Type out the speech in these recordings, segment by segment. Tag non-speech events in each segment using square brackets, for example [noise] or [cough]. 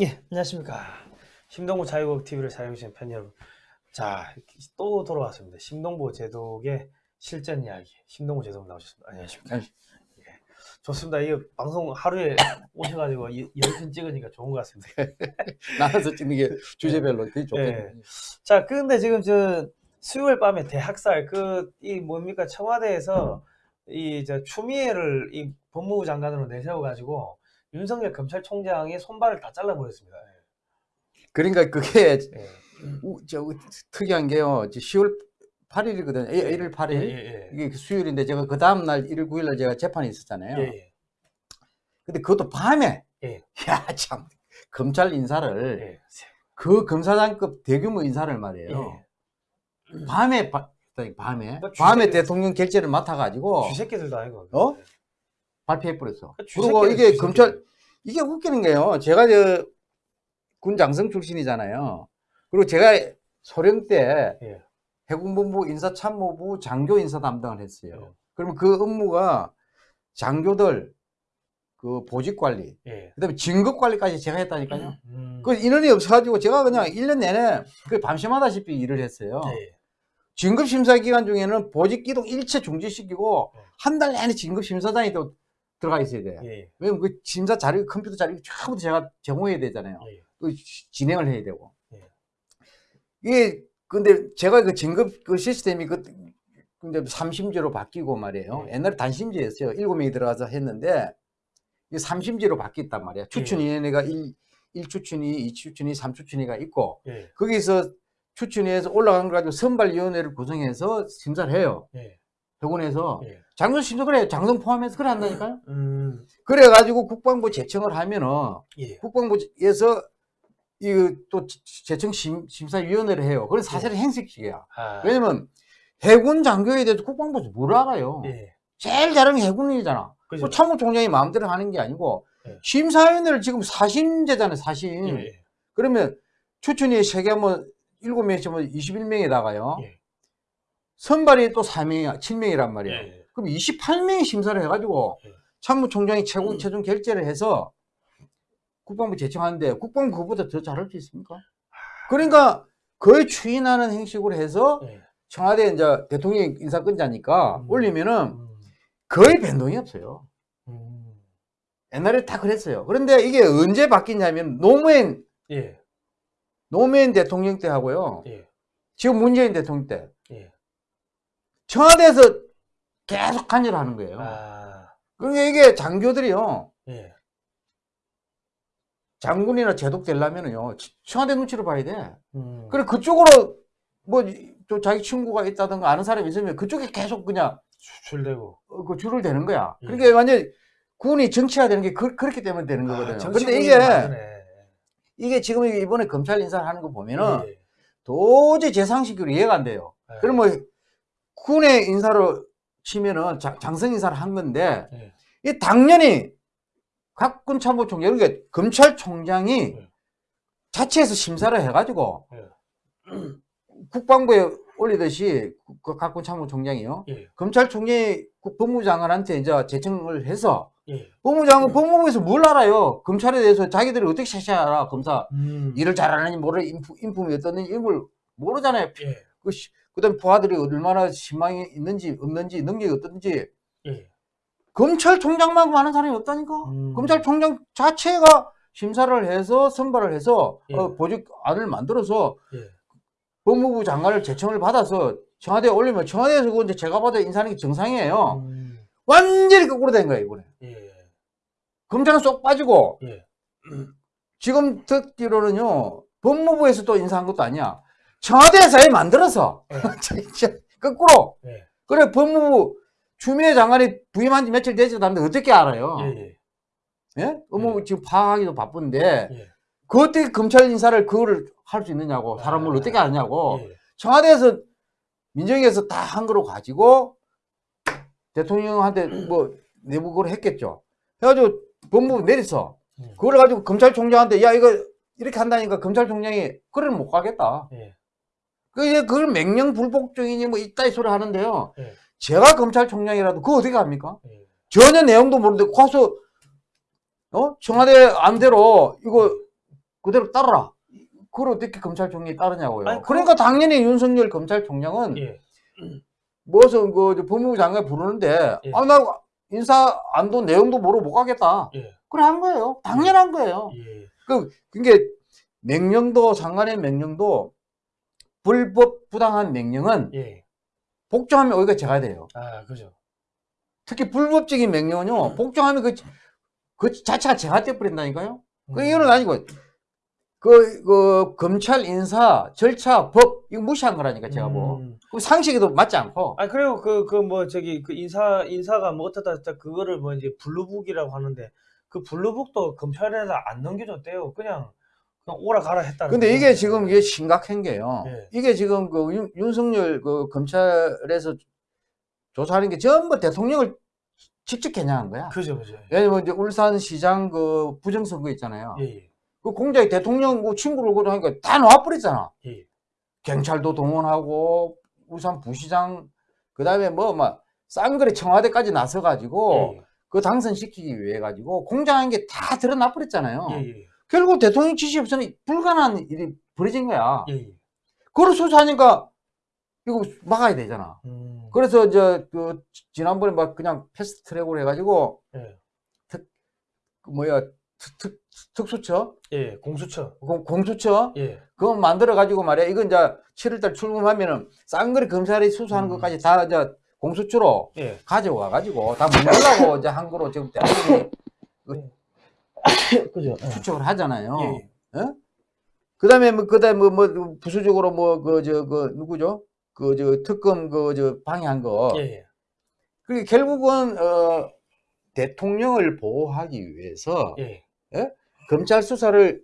예, 안녕하십니까. 심동보 자유국 TV를 사용하시는 팬 여러분. 자, 또 돌아왔습니다. 심동보 제독의 실전 이야기. 심동보 제독 나오셨습니다. 안녕하십니까. 예, 좋습니다. 이 방송 하루에 오셔가지고 이- 열편 찍으니까 좋은 것 같습니다. [laughs] 나눠서 찍는 게 주제별로 그게 좋겠네. 예. 자, 근데 지금 저 수요일 밤에 대학살 그 이 뭡니까 청와대에서 이 저 추미애를 이 법무부 장관으로 내세워가지고 윤석열 검찰총장의 손발을 다 잘라버렸습니다. 그러니까 그게 예. 우- 저 우- 특이한 게요. 저 10월 8일이거든요. 1일 예, 8일. 예, 이게 수요일인데 제가 그 다음 날 1일 9일 날 제가 재판이 있었잖아요. 예. 예, 근데 그것도 밤에. 예. 야, 참. 검찰 인사를 예. 그 검사장급 대규모 인사를 말이에요. 예. 밤에 바- 밤에 그러니까 밤에 주새끼들- 대통령 결재를 맡아 가지고 쥐새끼들도 아니고. 어? 발표해 버렸어. 그 그리고 이게. 검찰 이게 웃기는 게요. 제가 저 군 장성 출신이잖아요. 그리고 제가 소령 때 예. 해군본부 인사참모부 장교 인사 담당을 했어요. 예. 그러면 그 업무가 장교들 그 보직 관리, 예. 그다음에 진급 관리까지 제가 했다니까요. 음. 그 인원이 없어가지고 제가 그냥 1년 내내 그 밤샘하다시피 일을 했어요. 예. 진급 심사 기간 중에는 보직 기동 일체 중지시키고 예. 한달 내내 진급 심사장이 또 들어가 있어야 돼. 예. 왜냐면 그 심사 자료, 컴퓨터 자료 전부 제가 제공해야 되잖아요. 예. 또 시- 진행을 해야 되고. 예. 이게 근데 제가 그 진급 그 시스템이 그 근데 삼심제로 바뀌고 말이에요. 예. 옛날에 단심제였어요. 일곱 명이 들어가서 했는데 이게 삼심제로 바뀌었단 말이에요. 추천위원회가 일 1추천위, 2추천위, 3추천위가 있고 예. 거기서 추천위에서 올라간 걸 가지고 선발위원회를 구성해서 심사를 해요. 예. 회군에서 예. 장성 심사 그래 장성 포함해서 그래 한다니까요. 음. 그래가지고 국방부 제청을 하면은 예. 국방부에서 이또 제청 심, 심사위원회를 해요. 그건 사실은 행색식이야. 아. 왜냐면 해군 장교에 대해서 국방부에서 뭘 알아요. 예. 제일 잘하는 게 해군이잖아. 그 참모총장이 마음대로 하는 게 아니고 예. 심사위원회를 지금 사심제잖아요. 사심. 예. 예. 그러면 추천위 세개 하면 7명이면 21명에다가요. 예. 선발이 또 4명이 7명이란 말이에요. 예. 그럼 28명이 심사를 해가지고 예. 참모총장이 최고 음. 최종 결재를 해서 국방부 제청하는데 국방부 그보다 더 잘할 수 있습니까? 그러니까 거의 추인하는 형식으로 해서 예. 청와대 이제 대통령 인사권자니까 음. 올리면은 음. 거의 변동이 없어요. 음. 옛날에 다 그랬어요. 그런데 이게 언제 바뀌냐면 노무현 예. 노무현 대통령 때 하고요. 예. 지금 문재인 대통령 때 예. 청와대에서 계속 간여를 하는 거예요. 아. 그러니까 이게 장교들이요. 예. 장군이나 제독 되려면은요. 치- 청와대 눈치를 봐야 돼. 음. 그래 그쪽으로 뭐 또 자기 친구가 있다든가 아는 사람이 있으면 그쪽에 계속 그냥 수출되고. 어, 그 줄을 대는 거야. 예. 그러니까 완전 군이 정치화되는 게 그, 렇기 때문에 되는 거거든요. 아, 근데 이게 맞네. 이게 지금 이번에 검찰 인사를 하는 거 보면은 예. 도저히 제 상식으로 이해가 안 돼요. 예. 그럼 뭐 군의 인사로 치면은 자- 장성 인사를 한 건데 예. 이 당연히 각군 참모총장 그러니까 검찰총장이 예. 자체에서 심사를 해가지고 예. [clears throat] 국방부에 올리듯이 그 각군 참모총장이요. 예. 검찰총장이 국- 법무부 장관한테 이제 제청을 해서 예. 법무부 장관 법무부에서 뭘 알아요? 검찰에 대해서 자기들이 어떻게 샤샤 알아? 검사 음. 일을 잘하는지 모르 인품, 인품이 어떻는지 이런 걸 모르잖아요. 예. 그, 시- 그다음에 부하들이 얼마나 신망이 있는지 없는지 능력이 어떤지 예. 검찰총장만큼 아는 사람이 없다니까. 음. 검찰총장 자체가 심사를 해서 선발을 해서 예. 어, 보직 안을 만들어서 예. 법무부 장관을 제청을 받아서 청와대에 올리면 청와대에서 이제 제가 봐도 인사하는 게 정상이에요. 음. 완전히 거꾸로 된 거예요 이번에. 예. 검찰은 쏙 빠지고 예. 지금 듣기로는요 법무부에서 또 인사한 것도 아니야. 청와대에서 아예 만들어서 예. [laughs] 거꾸로 예. 그래 법무부 추미애 장관이 부임한 지 며칠 되지도 않는데 어떻게 알아요? 예. 예. 예? 업무 예. 지금 파악하기도 바쁜데 예. 그 어떻게 검찰 인사를 그거를 할 수 있느냐고 사람을 아. 어떻게 아냐고 예. 청와대에서 민정에서 다 한 거로 가지고 대통령한테 뭐 내부 그걸 했겠죠. 해가지고 법무부. 음. 그걸 가지고 검찰총장한테 야 이거 이렇게 한다니까 검찰총장이 그래 못 가겠다. 예. 그 이제 그걸 맹령 불복종이니 뭐 이따위 소리 하는데요. 예. 제가 검찰총장이라도 그거 어떻게 합니까? 예. 전혀 내용도 모르는데 가서 어 청와대 안대로 이거 그대로 따르라. 그걸 어떻게 검찰총장이 따르냐고요. 아니, 그- 그러니까 당연히 윤석열 검찰총장은 예. 무슨 그 법무부 장관 부르는데 예. 아나 인사 안도 내용도 모르고 못 가겠다. 예. 그래 한 거예요. 당연한 거예요. 예. 그 그게 명령도 장관의 명령도 불법 부당한 명령은 예. 복종하면 오히려 제가 돼요. 아, 그죠. 특히 불법적인 명령은요. 복종하면 그, 그 자체가 제가 돼버린다니까요. 그 음. 이유는 아니고 그, 그 검찰 인사 절차 법 이거 무시한 거라니까 제가 뭐 음. 그 상식에도 맞지 않고 아니 그리고 그 그 뭐 저기 그 인사 인사가 뭐 어쩌다 저쩌다 그거를 뭐 이제 blue book이라고 하는데 그 blue book도 검찰에다 안 넘겨줬대요. 그냥 오라 가라 했다. 근데 이게 지금 이게 심각한 게요. 예. 이게 지금 그 윤, 윤석열 그 검찰에서 조사하는 게 전부 대통령을 직접 겨냥한 거야. 그죠 그죠. 왜냐면 이제 울산시장 그 부정선거 있잖아요. 예 예. 그 공작해 대통령 그 친구를 그러 하니까 다 놔버렸잖아. 예. 경찰도 동원하고 울산 부시장 그다음에 뭐막 쌍거리 청와대까지 나서 가지고 예. 그 당선시키기 위해 가지고 공작한 게 다 드러나 버렸잖아요. 결국 대통령 지시 없이는 불가능한 일이 벌어진 거야. 예. 예. 그걸 수사하니까 이거 막아야 되잖아. 음. 그래서 이제 그 지난번에 막 그냥 패스트 트랙으로 해가지고 예. 그 뭐야 특, 특, 특수처 예. 공수처. 공- 공수처 예. 그거 만들어 가지고 말이야 이건 이제 7월달 출범하면은 쌍거리 검찰이 수사하는 음. 것까지 다 이제 공수처로 예. 가져와 가지고 다 문달라고 [laughs] 이제 한 거로 지금 대통령이 [laughs] [coughs] 그죠. 예. 추측을 하잖아요. 예. 그다음에 뭐 그다음에 뭐, 뭐 부수적으로 뭐 그저그 누구죠? 그 저 특검 그 저 방해한 거. 예. 예. 그게 결국은 어 대통령을 보호하기 위해서 예. 검찰 수사를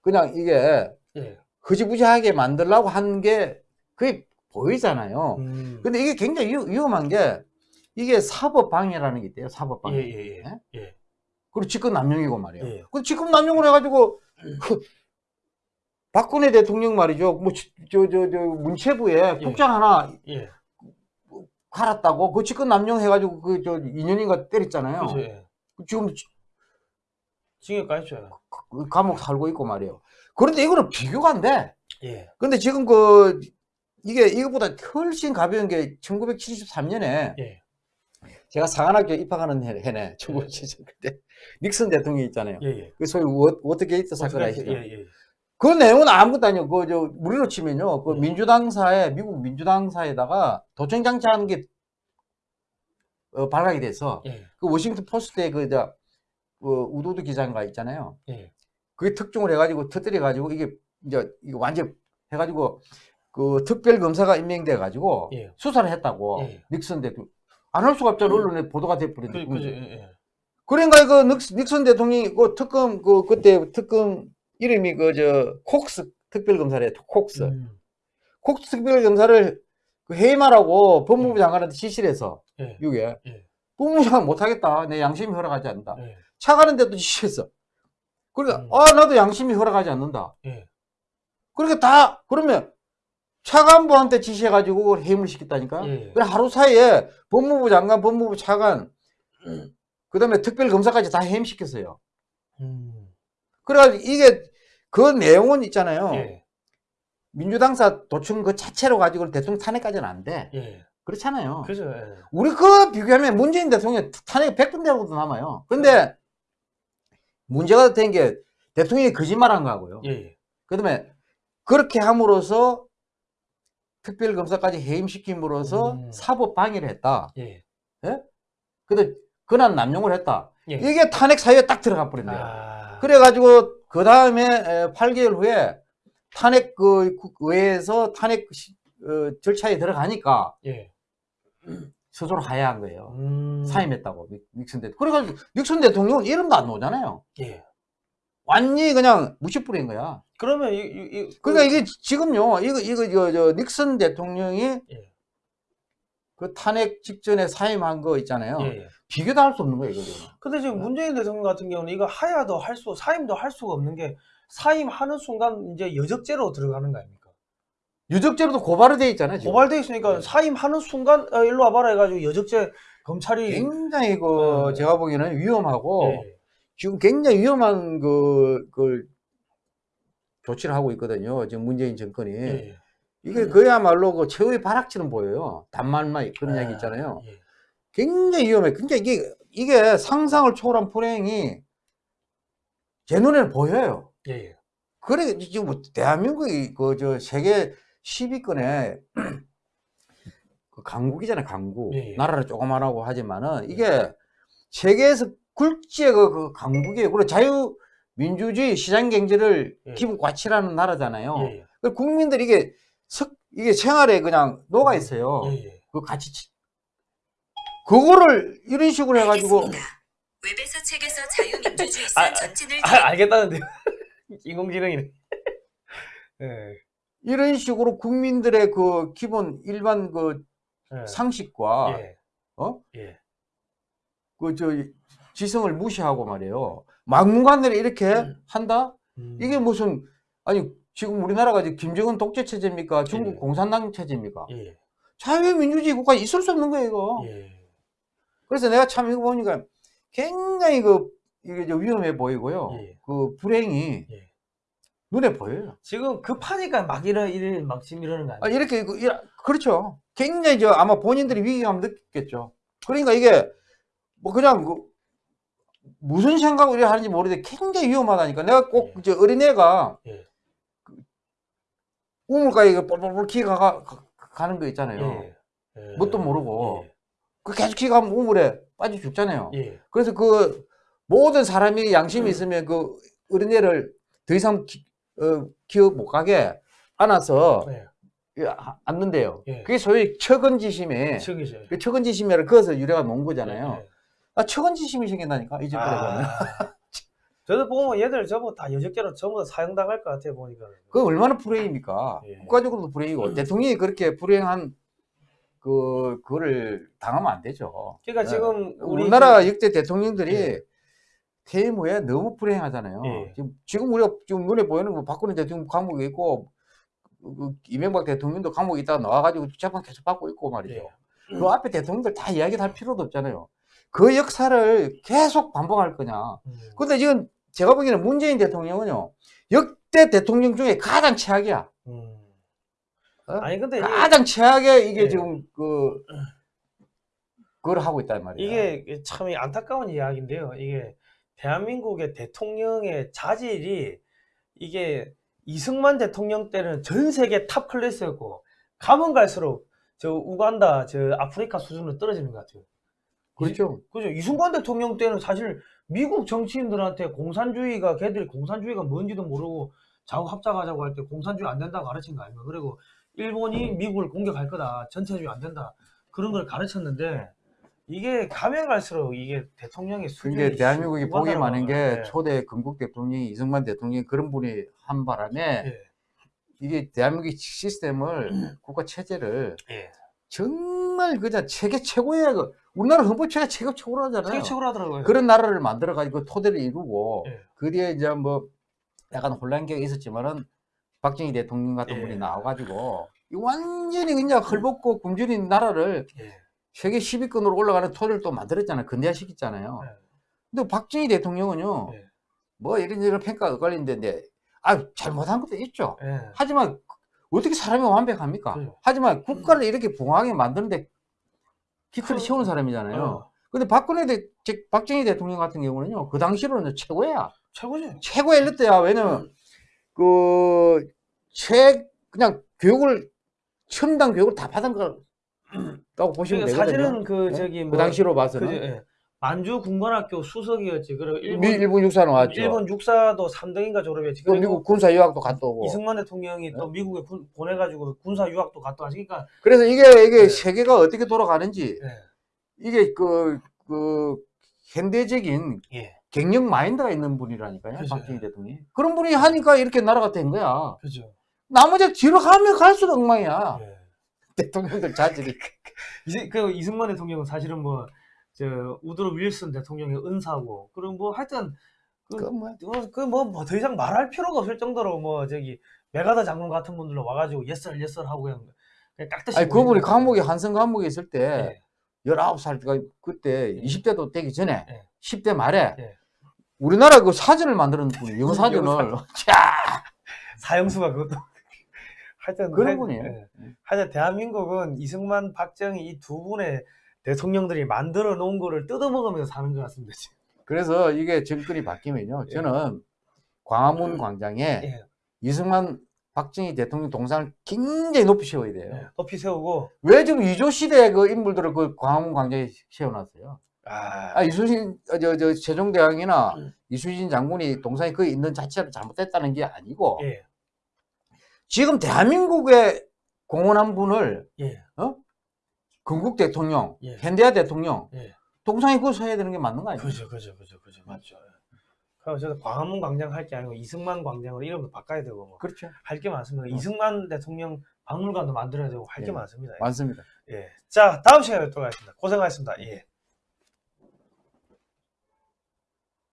그냥 이게 예. 흐지부지하게 만들려고 한 게 그게 보이잖아요. 음. 근데 이게 굉장히 위, 위험한 게 이게 사법 방해라는 게 있대요. 사법 방해. 예. 예. 예. 예? 예. 그리고 직권 남용이고 말이에요. 예. 그 직권 남용을 해가지고 그 박근혜 대통령 말이죠. 뭐 저 저 저 문체부에 예. 국장 하나 예. 갈았다고 그 직권 남용해가지고 그 저 2년인가 때렸잖아요. 그죠. 예. 지금 징역 가있죠. 그 감옥 살고 있고 말이에요. 그런데 이거는 비교가 안 돼. 예. 근데 지금 그 이게 이거보다 훨씬 가벼운 게 1973년에 예. 제가 사관학교 입학하는 해, 해네 1973 그때 닉슨 대통령이 있잖아요. 예. 예. 그 소위 워, 워터게이트 사건 아시죠? 예. 예. 그 내용은 아무것도 아니에요. 그, 저, 무리로 치면요. 그 네. 민주당사에, 미국 민주당사에다가 도청 장치하는 게, 어, 발각이 돼서, 예. 그 워싱턴 포스트에 그, 저, 그 우드워드 기자인가 있잖아요. 예. 그게 특종을 해가지고, 터뜨려 가지고, 이게, 이제, 이거 완전 해가지고, 그 특별검사가 임명돼 가지고, 예. 수사를 했다고, 예. 닉슨 대통령. 안 할 수가 없잖아. 언론에 보도가 돼버리는데. 그, 그죠. 예. 예. 그러니까 그 닉- 닉슨 대통령이 그 특검, 그, 그때 특검 이름이 그, 저, 콕스 특별검사래, 콕스. 음. 콕스 특별검사를 그 해임하라고 법무부 장관한테 지시를 해서, 예. 이게. 예. 법무부 장관 못하겠다. 내 양심이 허락하지 않는다. 예. 차 가는데도 지시했어. 그러니까, 음. 아, 나도 양심이 허락하지 않는다. 예. 그러니까 다, 그러면 차관부한테 지시해가지고 그걸 해임을 시켰다니까? 예. 그래, 하루 사이에 법무부 장관, 법무부 차관, 그 다음에 특별검사까지 다 해임시켰어요. 음. 그래가지고 이게 그 내용은 있잖아요. 예. 민주당사 도청 그 자체로 가지고 대통령 탄핵까지는 안 돼. 예. 그렇잖아요. 그죠. 예. 우리 그 비교하면 문재인 대통령 탄핵 100분 되고도 남아요. 근데 문제가 된 게 대통령이 거짓말한 거하고요. 예. 예. 그 다음에 그렇게 함으로써 특별검사까지 해임시킴으로써 음. 사법 방해를 했다. 예. 근데 권한 남용을 했다. 예. 이게 탄핵 사유에 딱 들어가 버린대요. 아. 그래가지고 그 다음에 8개월 후에 탄핵 그 국- 의회에서 탄핵 시- 어, 절차에 들어가니까 예. 스스로 하야한 거예요. 음. 사임했다고 닉- 닉슨 대통령. 그래가지고 닉슨 대통령은 이름도 안 나오잖아요. 예. 완전히 그냥 무시뿌린 거야. 그러면 이, 이, 이 그러니까 이게 지금요, 이거 이거 저, 저 닉슨 대통령이 예. 그 탄핵 직전에 사임한 거 있잖아요. 예. 예. 비교도 할 수 없는 거예요, 이거. 근데 지금 문재인 대통령 같은 경우는 이거 하야도 할 수, 사임도 할 수가 없는 게 사임하는 순간 이제 여적죄로 들어가는 거 아닙니까? 유적죄로도 고발이 돼 있잖아요. 지금. 고발돼 있으니까 네. 사임하는 순간 어, 일로 와봐라 해가지고 여적죄 검찰이 굉장히 그 네. 제가 보기에는 위험하고 예. 지금 굉장히 위험한 그, 그 조치를 하고 있거든요. 지금 문재인 정권이. 예, 예. 이게 그야말로 그 최후의 발악처럼 보여요. 단말말 그런 아, 얘기 있잖아요. 예. 굉장히 위험해. 그러니까 이게, 이게 상상을 초월한 불행이 제 눈에는 보여요. 예, 예. 그래, 지금 뭐 대한민국이 그 저 세계 10위권에 [clears throat] 그 강국이잖아요, 강국. 예, 예. 나라를 조그만하고 하지만은 이게 세계에서 굴지의 그, 그 강국이에요. 그리고 자유민주주의 시장 경제를 예. 기본 가치라는 나라잖아요. 예, 예. 그 국민들이 이게 석, 이게 생활에 그냥 녹아 있어요. 예, 예. 그 가치. 그거를 이런 식으로 해가지고 알겠습니다. 웹에서 책에서 자유민주주의사 아, 아, 전진을 아, 알겠다는데 [laughs] 인공지능이네. [laughs] 예. 이런 식으로 국민들의 그 기본 일반 그 예. 상식과 예. 어? 예. 그저 지성을 무시하고 말이에요. 막무가내로 이렇게 한다? 음. 이게 무슨 아니 지금 우리나라가 지금 김정은 독재 체제입니까? 중국 예. 공산당 체제입니까? 예. 자유민주주의 국가 있을 수 없는 거예요, 이거. 예. 그래서 내가 참 이거 보니까 굉장히 그 이게 저 위험해 보이고요. 예. 그 불행이 예. 눈에 보여요. 지금 급하니까 막 이런 이런 막 지금 이러는 거 아, 아니에요? 이렇게 그- 이라- 그렇죠. 굉장히 저 아마 본인들이 위기감 느꼈겠죠. 그러니까 이게 뭐 그냥 그 무슨 생각으로 하는지 모르는데 굉장히 위험하다니까. 내가 꼭 예. 저 어린애가 예. 그 우물가에 그 뻘뻘뻘 기가 가, 가는 거 있잖아요. 예. 예. 뭣도 모르고. 예. 그 계속 기가면 우물에 빠져 죽잖아요. 예. 그래서 그 모든 사람이 양심이 음. 있으면 그 어린애를 더 이상 기, 어, 기억 못 가게 안아서 예. 예, 아- 앉는데요. 예. 그게 소위 척이죠. 그 처근지심이라 그것을 유래가 놓은 거잖아요. 예. 아, 처근지심이 생긴다니까 이 집들에 보면. 아. [laughs] 저도 보면 얘들 전부 다 여적개로 전부 다 사형당할 것 같아 보니까. 그 얼마나 불행입니까? 예. 국가적으로도 불행이고 대통령이 그렇게 불행한 그 그거를 당하면 안 되죠. 그러니까 예. 지금 우리 우리나라 그- 역대 대통령들이 예. 퇴임 후에 너무 불행하잖아요. 예. 지금, 지금 우리가 지금 눈에 보이는 거 박근혜 대통령 감옥에 있고 그- 그 이명박 대통령도 감옥에 있다가 나와가지고 재판 계속 받고 있고 말이죠. 예. 그 앞에 대통령들 다 이야기 할 필요도 없잖아요. 그 역사를 계속 반복할 거냐. 음. 근데 지금 제가 보기에는 문재인 대통령은요, 역대 대통령 중에 가장 최악이야. 음. 어? 아니 근데 가장 최악의 이게 예. 지금 그, 그걸 하고 있단 말이에요. 이게 참 안타까운 이야기인데요. 이게 대한민국의 대통령의 자질이 이게 이승만 대통령 때는 전 세계 top class였고 가면 갈수록 저 우간다, 저 아프리카 수준으로 떨어지는 것 같아요. 그렇죠. 그죠? 이승만 대통령 때는 사실 미국 정치인들한테 공산주의가 걔들이 공산주의가 뭔지도 모르고 좌우 합작하자고 할 때 공산주의 안 된다고 가르친 거 아닙니까? 그리고 일본이 미국을 공격할 거다. 전체주의 안 된다. 그런 걸 가르쳤는데 이게 가면 갈수록 이게 대통령의 수준이 그게 대한민국이 복이 많은 게. 초대 건국 대통령이 이승만 대통령이 그런 분이 한 바람에 예. 이게 대한민국의 시스템을 국가 체제를 예. 정 말 그냥 세계 최고의 그 우리나라 헌법체가 최고 최고라잖아요. 세계 최고로 하더라고요. 그런 나라를 만들어 가지고 토대를 이루고 예. 그 뒤에 이제 뭐 약간 혼란기가 있었지만은 박정희 대통령 같은 예. 분이 나와가지고 이 완전히 그냥 헐벗고 굶주린 나라를 예. 세계 10위권으로 올라가는 토대를 또 만들었잖아요. 근대화시켰잖아요. 예. 근데 박정희 대통령은요, 예. 뭐 이런저런 평가가 엇갈리는데, 아, 잘못한 것도 있죠. 예. 하지만 어떻게 사람이 완벽합니까? 그죠. 하지만 국가를 이렇게 부강하게 만드는데 기틀을 그- 세우는 사람이잖아요. 어, 근데 박근혜 대, 즉, 박정희 대통령 같은 경우는요, 그 당시로는 최고야. 최고지. 최고의 엘리트야. 왜냐면, 그, 최, 그냥 교육을, 첨단 교육을 다 받은 거라고 [clears throat] 보시면 그러니까 되거든요. 사실은 그 네? 저기 그뭐 당시로 봐서는. 그죠, 예. 만주 군관학교 수석이었지. 그리고 일본 미, 일본 육사 나왔죠. 일본 육사도 3등인가 졸업했지. 또 그리고 미국 군사 유학도 갔다 오고. 이승만 대통령이 또 미국에 군- 보내가지고 군사 유학도 갔다 왔으니까 그래서 이게, 이게 네. 세계가 어떻게 돌아가는지, 예. 이게 그, 그, 현대적인 예. 경력 마인드가 있는 분이라니까요. 그죠. 박정희 대통령이. 그런 분이 하니까 이렇게 나라가 된 거야. 그죠. 나머지 뒤로 가면 갈수록 엉망이야. 예. [laughs] 대통령들 자질이. [laughs] 이제 그 이승만 대통령은 사실은 뭐 저 우드로 윌슨 대통령의 은사고 그리고 뭐 하여튼 그 뭐. 그뭐 더 이상 말할 필요가 없을 정도로 뭐 저기 메가더 장군 같은 분들로 와가지고 예썰 예썰 하고 그냥 깍듯이 아니, 그분이 감옥에. 한성 감옥에 있을 때, 예. 19살 때가 그때 예. 20대도 되기 전에 예. 10대 말에 예. 우리나라 그 사전을 만드는 분이 [laughs] 자 사형수가 그것도 [laughs] 하여튼 그런 하- 분이에요. 예. 하여튼 대한민국은 이승만, 박정희 이 두 분의 대통령들이 만들어 놓은 거를 뜯어먹으면서 사는 것 같습니다. 지금. 그래서 이게 정권이 바뀌면요. 예. 저는 광화문 광장에 예. 이승만 박정희 대통령 동상을 굉장히 높이 세워야 돼요. 예. 높이 세우고 왜 지금 이조 시대 그 인물들을 그 광화문 광장에 세워놨어요? 아, 아, 이수신 어, 저, 저 세종대왕이나 음. 이수신 장군이 동상이 거기 있는 자체를 잘못됐다는 게 아니고 예. 지금 대한민국의 공헌한 분을 예. 건국 대통령, 예. 현대화 대통령 예. 동상에 그거 서야 되는 게 맞는 거 아니에요? 그죠, 그죠, 그죠, 그죠, 맞죠. 그래서 저도 광화문 광장 할 게 아니고 이승만 광장으로 이름도 바꿔야 되고 뭐 그렇죠. 할 게 많습니다. 어. 이승만 대통령 박물관도 만들어야 되고 할게 예. 많습니다. 많습니다. 예. 자, 다음 시간에 또 가겠습니다. 고생하셨습니다. 예.